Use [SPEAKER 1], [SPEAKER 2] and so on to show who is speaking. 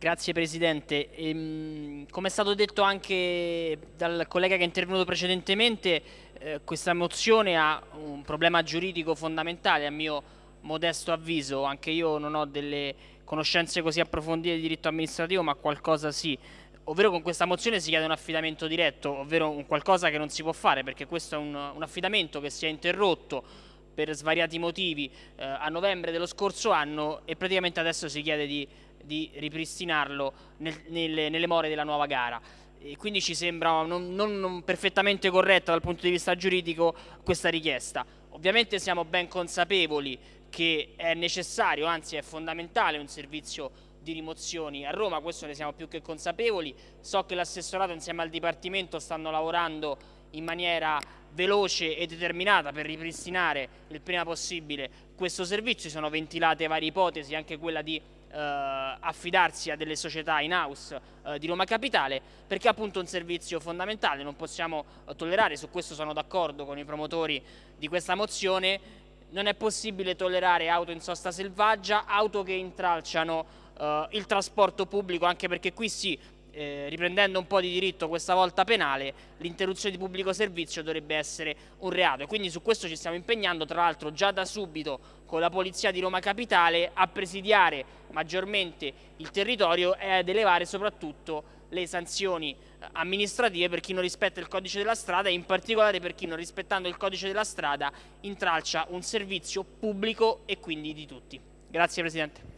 [SPEAKER 1] Grazie Presidente. Ehm, come è stato detto anche dal collega che è intervenuto precedentemente, eh, questa mozione ha un problema giuridico fondamentale a mio modesto avviso, anche io non ho delle conoscenze così approfondite di diritto amministrativo, ma qualcosa sì. Ovvero con questa mozione si chiede un affidamento diretto, ovvero un qualcosa che non si può fare, perché questo è un, un affidamento che si è interrotto per svariati motivi eh, a novembre dello scorso anno e praticamente adesso si chiede di, di ripristinarlo nel, nelle, nelle more della nuova gara. E quindi ci sembra non, non, non perfettamente corretta dal punto di vista giuridico questa richiesta. Ovviamente siamo ben consapevoli che è necessario, anzi è fondamentale un servizio di rimozioni a Roma, questo ne siamo più che consapevoli. So che l'assessorato insieme al Dipartimento stanno lavorando in maniera veloce e determinata per ripristinare il prima possibile questo servizio, si sono ventilate varie ipotesi, anche quella di eh, affidarsi a delle società in house eh, di Roma Capitale perché è appunto un servizio fondamentale, non possiamo eh, tollerare, su questo sono d'accordo con i promotori di questa mozione, non è possibile tollerare auto in sosta selvaggia, auto che intralciano eh, il trasporto pubblico anche perché qui sì eh, riprendendo un po' di diritto questa volta penale, l'interruzione di pubblico servizio dovrebbe essere un reato e quindi su questo ci stiamo impegnando tra l'altro già da subito con la Polizia di Roma Capitale a presidiare maggiormente il territorio e ad elevare soprattutto le sanzioni eh, amministrative per chi non rispetta il codice della strada e in particolare per chi non rispettando il codice della strada intralcia un servizio pubblico e quindi di tutti. Grazie Presidente.